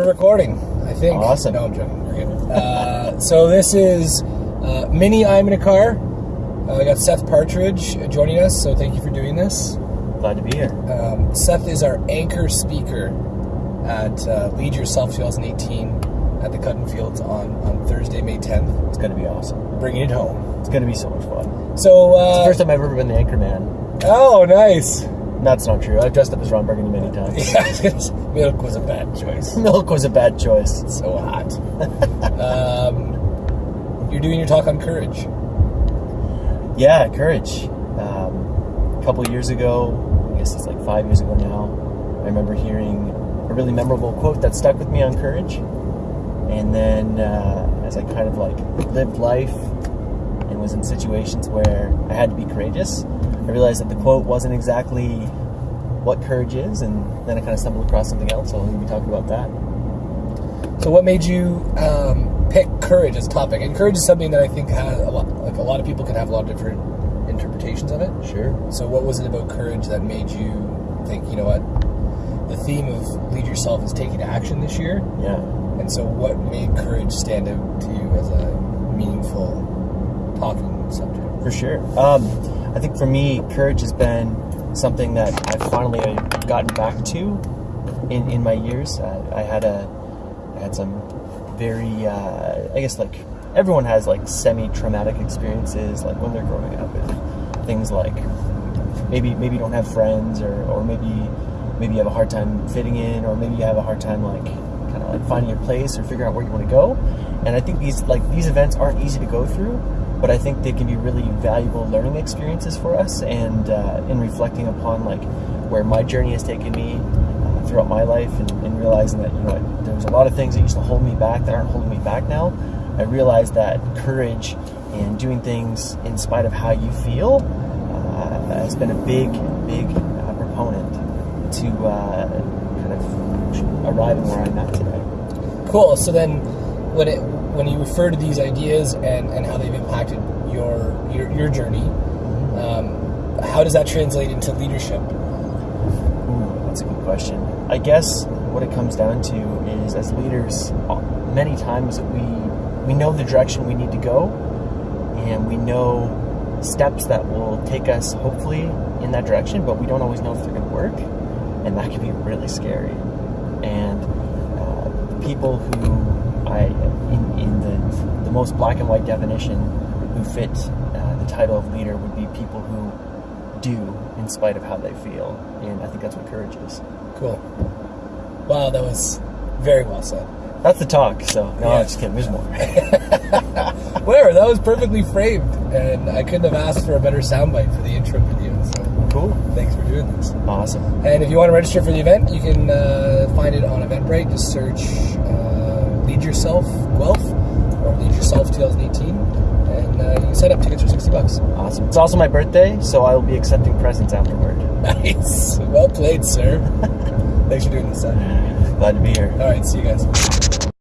We're recording, I think. Awesome. No, I'm joking. Uh, so this is uh, mini I'm in a car. Uh, I got Seth Partridge joining us, so thank you for doing this. Glad to be here. Um, Seth is our anchor speaker at uh, Lead Yourself 2018 at the Cutten Fields on, on Thursday, May 10th. It's going to be awesome. Bringing it home. It's going to be so much fun. So, It's the uh, first time I've ever been the anchor man. oh, nice. That's not true. I've dressed up as Ron Burgundy many times. Yeah, I was gonna say, milk was a bad choice. Milk was a bad choice. So hot. um, you're doing your talk on courage. Yeah, courage. Um, a couple years ago, I guess it's like five years ago now, I remember hearing a really memorable quote that stuck with me on courage. And then uh, as I kind of like lived life and was in situations where I had to be courageous, I realized that the quote wasn't exactly what courage is, and then I kind of stumbled across something else. So to be talking about that. So, what made you um, pick courage as a topic? And courage is something that I think has a lot, like a lot of people can have a lot of different interpretations of it. Sure. So, what was it about courage that made you think, you know what, the theme of lead yourself is taking action this year? Yeah. And so, what made courage stand out to you as a meaningful talking subject? For sure. Um, I think for me, courage has been something that I've finally gotten back to in, in my years. Uh, I had a I had some very uh, I guess like everyone has like semi-traumatic experiences like when they're growing up with things like maybe maybe you don't have friends or, or maybe maybe you have a hard time fitting in or maybe you have a hard time like kind of like finding your place or figuring out where you want to go and I think these like these events aren't easy to go through but I think they can be really valuable learning experiences for us and uh, in reflecting upon like where my journey has taken me uh, throughout my life and, and realizing that you know there was a lot of things that used to hold me back that aren't holding me back now I realized that courage and doing things in spite of how you feel uh, has been a big big uh, proponent to uh, kind of arriving where I'm at today Cool. So then, when it when you refer to these ideas and, and how they've impacted your your, your journey, um, how does that translate into leadership? Ooh, that's a good question. I guess what it comes down to is, as leaders, many times we we know the direction we need to go, and we know steps that will take us hopefully in that direction, but we don't always know if they're going to work, and that can be really scary. And uh, people who I, the most black and white definition, who fit uh, the title of leader would be people who do in spite of how they feel. And I think that's what courage is. Cool. Wow, that was very well said. That's the talk. So no, Yeah. I'm just kidding. There's more. Whatever, that was perfectly framed, and I couldn't have asked for a better soundbite for the intro video. So cool. thanks for doing this. Awesome. And if you want to register for the event, you can uh, find it on Eventbrite. Just search uh, Lead Yourself Guelph or Lead Yourself 2018, and uh, you can set up tickets for 60 bucks. Awesome. It's also my birthday, so I will be accepting presents afterward. Nice. Well played, sir. Thanks for doing this, Seth. Glad to be here. All right, see you guys.